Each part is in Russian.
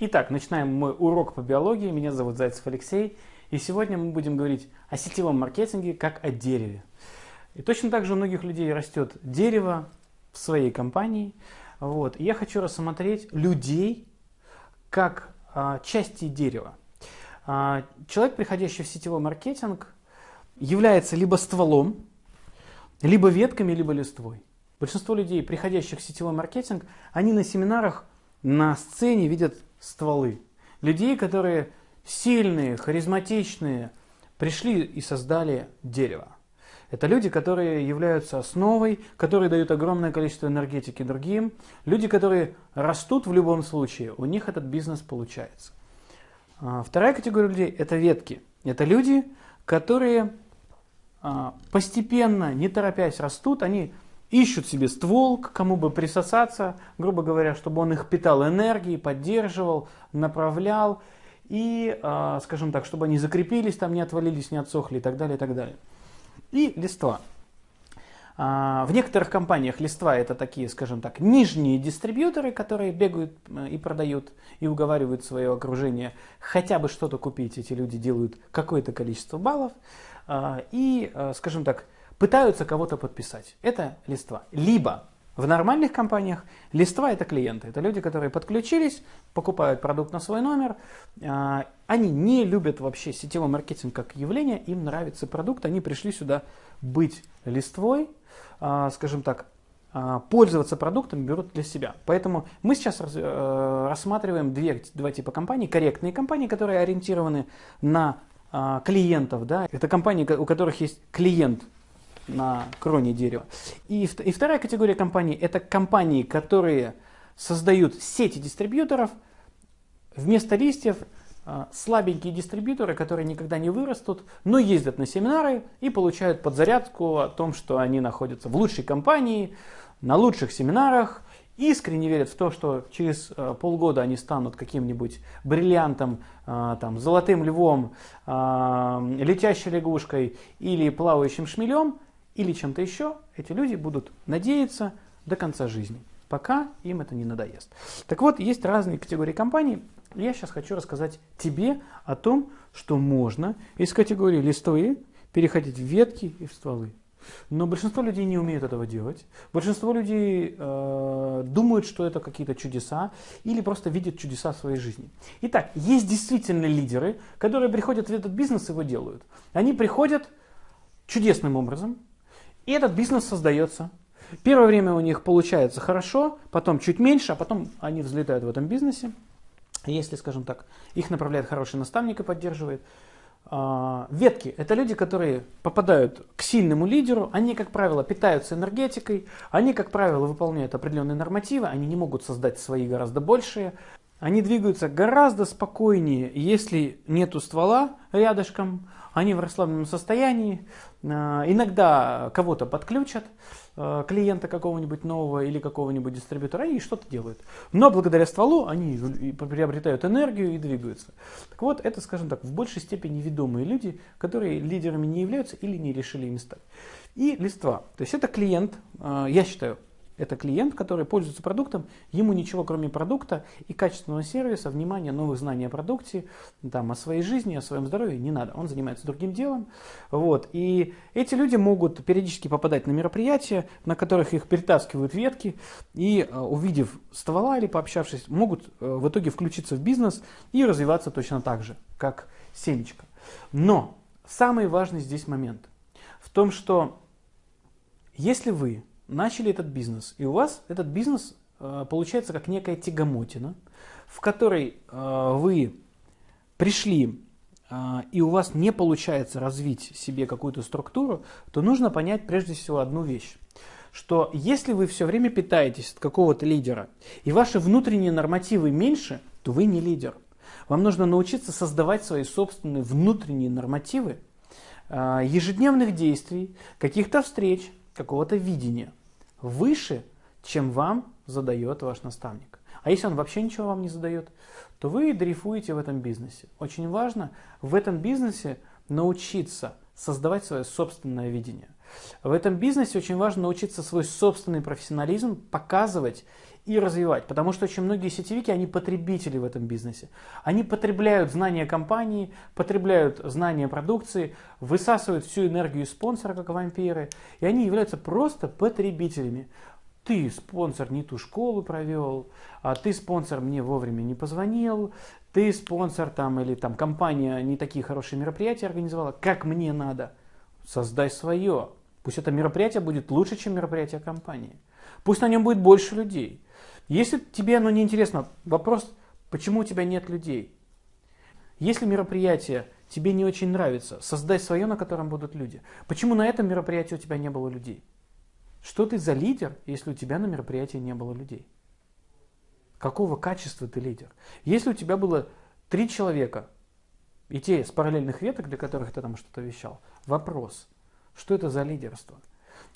Итак, начинаем мой урок по биологии. Меня зовут Зайцев Алексей. И сегодня мы будем говорить о сетевом маркетинге как о дереве. И точно так же у многих людей растет дерево в своей компании. Вот. И я хочу рассмотреть людей как а, части дерева. А, человек, приходящий в сетевой маркетинг, является либо стволом, либо ветками, либо листвой. Большинство людей, приходящих в сетевой маркетинг, они на семинарах на сцене видят стволы. Людей, которые сильные, харизматичные, пришли и создали дерево. Это люди, которые являются основой, которые дают огромное количество энергетики другим. Люди, которые растут в любом случае, у них этот бизнес получается. А, вторая категория людей – это ветки. Это люди, которые а, постепенно, не торопясь, растут. Они ищут себе ствол, к кому бы присосаться, грубо говоря, чтобы он их питал энергией, поддерживал, направлял, и, а, скажем так, чтобы они закрепились, там не отвалились, не отсохли и так далее, и так далее. И листва. А, в некоторых компаниях листва это такие, скажем так, нижние дистрибьюторы, которые бегают и продают, и уговаривают свое окружение хотя бы что-то купить. Эти люди делают какое-то количество баллов. А, и, скажем так, пытаются кого-то подписать. Это листва. Либо в нормальных компаниях листва это клиенты. Это люди, которые подключились, покупают продукт на свой номер. А, они не любят вообще сетевой маркетинг как явление, им нравится продукт, они пришли сюда быть листвой, а, скажем так, а, пользоваться продуктом берут для себя. Поэтому мы сейчас э, рассматриваем две, два типа компаний. Корректные компании, которые ориентированы на клиентов. Да? Это компании, у которых есть клиент на кроне дерева. И, и вторая категория компаний – это компании, которые создают сети дистрибьюторов, вместо листьев а, слабенькие дистрибьюторы, которые никогда не вырастут, но ездят на семинары и получают подзарядку о том, что они находятся в лучшей компании, на лучших семинарах, искренне верят в то, что через э, полгода они станут каким-нибудь бриллиантом, э, там, золотым львом, летящей лягушкой или плавающим шмелем, или чем-то еще, эти люди будут надеяться до конца жизни, пока им это не надоест. Так вот, есть разные категории компаний. Я сейчас хочу рассказать тебе о том, что можно из категории листовые переходить в ветки и в стволы. Но большинство людей не умеют этого делать. Большинство людей э, думают, что это какие-то чудеса или просто видят чудеса в своей жизни. Итак, есть действительно лидеры, которые приходят в этот бизнес и его делают. Они приходят чудесным образом, и этот бизнес создается. Первое время у них получается хорошо, потом чуть меньше, а потом они взлетают в этом бизнесе. Если, скажем так, их направляет хороший наставник и поддерживает. А, ветки – это люди, которые попадают к сильному лидеру, они, как правило, питаются энергетикой, они, как правило, выполняют определенные нормативы, они не могут создать свои гораздо большие, они двигаются гораздо спокойнее, если нету ствола рядышком, они в расслабленном состоянии, а, иногда кого-то подключат, а, клиента какого-нибудь нового или какого-нибудь дистрибьютора, и что-то делают. Но благодаря стволу они приобретают энергию и двигаются. Так вот, это, скажем так, в большей степени ведомые люди, которые лидерами не являются или не решили ими стать. И листва. То есть это клиент, а, я считаю, это клиент, который пользуется продуктом, ему ничего кроме продукта и качественного сервиса, внимания, новых знаний о продукте, там, о своей жизни, о своем здоровье не надо. Он занимается другим делом. Вот. И эти люди могут периодически попадать на мероприятия, на которых их перетаскивают ветки, и э, увидев ствола или пообщавшись, могут э, в итоге включиться в бизнес и развиваться точно так же, как семечко. Но самый важный здесь момент в том, что если вы начали этот бизнес, и у вас этот бизнес э, получается как некая тягомотина, в которой э, вы пришли э, и у вас не получается развить себе какую-то структуру, то нужно понять прежде всего одну вещь что если вы все время питаетесь от какого-то лидера, и ваши внутренние нормативы меньше, то вы не лидер. Вам нужно научиться создавать свои собственные внутренние нормативы ежедневных действий, каких-то встреч, какого-то видения выше, чем вам задает ваш наставник. А если он вообще ничего вам не задает, то вы дрейфуете в этом бизнесе. Очень важно в этом бизнесе научиться создавать свое собственное видение. В этом бизнесе очень важно научиться свой собственный профессионализм показывать и развивать. Потому что очень многие сетевики, они потребители в этом бизнесе. Они потребляют знания компании, потребляют знания продукции, высасывают всю энергию спонсора, как вампиры. И они являются просто потребителями. Ты, спонсор, не ту школу провел, а ты, спонсор, мне вовремя не позвонил, ты, спонсор, там, или там компания не такие хорошие мероприятия организовала, как мне надо. Создай свое. Пусть это мероприятие будет лучше, чем мероприятие компании. Пусть на нем будет больше людей. Если тебе оно не интересно, вопрос, почему у тебя нет людей? Если мероприятие тебе не очень нравится, создай свое, на котором будут люди. Почему на этом мероприятии у тебя не было людей? Что ты за лидер, если у тебя на мероприятии не было людей? Какого качества ты лидер? Если у тебя было три человека, и те с параллельных веток, для которых ты там что-то вещал, вопрос, что это за лидерство?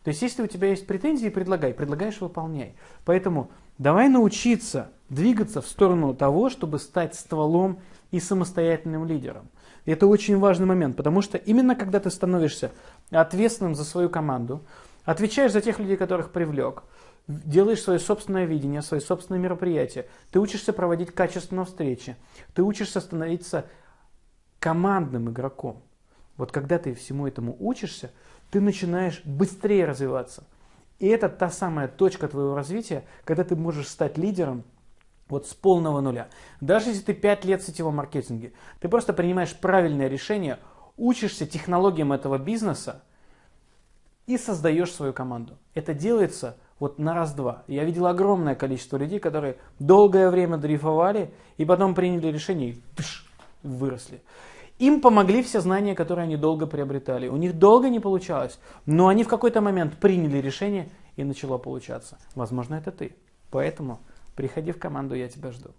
То есть, если у тебя есть претензии, предлагай, предлагаешь, выполняй. Поэтому давай научиться двигаться в сторону того, чтобы стать стволом и самостоятельным лидером. И это очень важный момент, потому что именно когда ты становишься ответственным за свою команду, отвечаешь за тех людей, которых привлек, делаешь свое собственное видение, свои собственные мероприятия, ты учишься проводить качественные встречи, ты учишься становиться командным игроком. Вот когда ты всему этому учишься, ты начинаешь быстрее развиваться. И это та самая точка твоего развития, когда ты можешь стать лидером вот с полного нуля. Даже если ты 5 лет в сетевом маркетинге, ты просто принимаешь правильное решение, учишься технологиям этого бизнеса и создаешь свою команду. Это делается вот на раз-два. Я видел огромное количество людей, которые долгое время дрейфовали и потом приняли решение и тыш, выросли. Им помогли все знания, которые они долго приобретали. У них долго не получалось, но они в какой-то момент приняли решение и начало получаться. Возможно, это ты. Поэтому приходи в команду, я тебя жду.